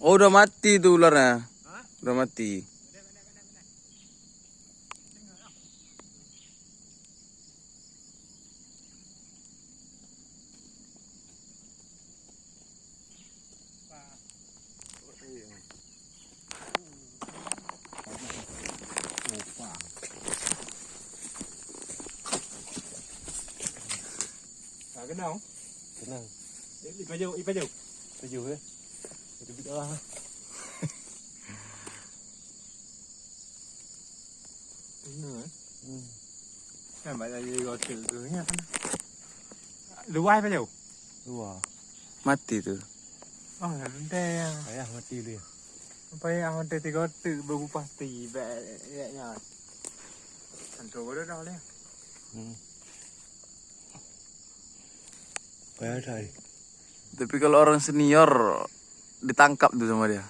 Oh udah mati tuh ularnya. Udah mati. À, cái nào? Cái nào? Ít đó. Đúng rồi. Ừ. Cái này là gì rồi tự cứ nha. Lưu ai bao nhiêu? Dua. Mati tuh. Oh, đây Ayah mati dia. Sampai yang ada tiga tu baru pasti baiknya. Contoh dia dah leh. Hmm. Kayak tadi. Tapi kalau orang senior ditangkap tuh sama dia.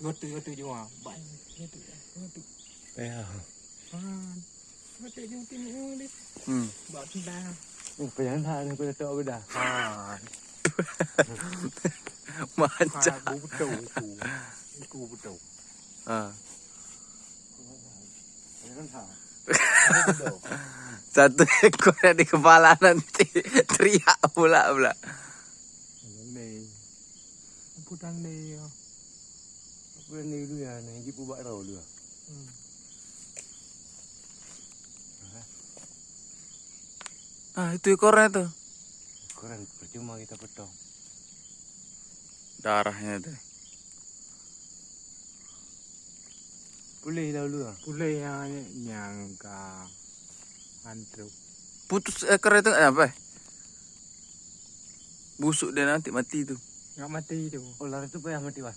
Gotu gotu. Kayak. Ah. Gotu juga tengok ni. Hmm. Buat dah. Oh, pengen tadi aku dah tahu beda. Ah. Manca. Aku betul aku. Aku betul. Tahu. Satu ekornya di kepala nanti teriak pula pula. Ni. Putang ni. Apa ni dulu ya? Ni ibu buat tahu dulu. Hmm. Ah itu ekornya tuh. Koran percuma kita potong. Darahnya tuh. Boleh dah dulu. Boleh yang nyangka. Antruk. Putus ekor itu eh, apa? Busuk dia nanti mati tuh. Enggak mati tu. Oh, lari tu payah mati wah.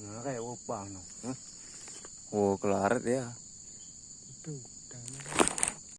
Nah, kayak opang no. Huh? Oh kelaret ya. Itu. Dah.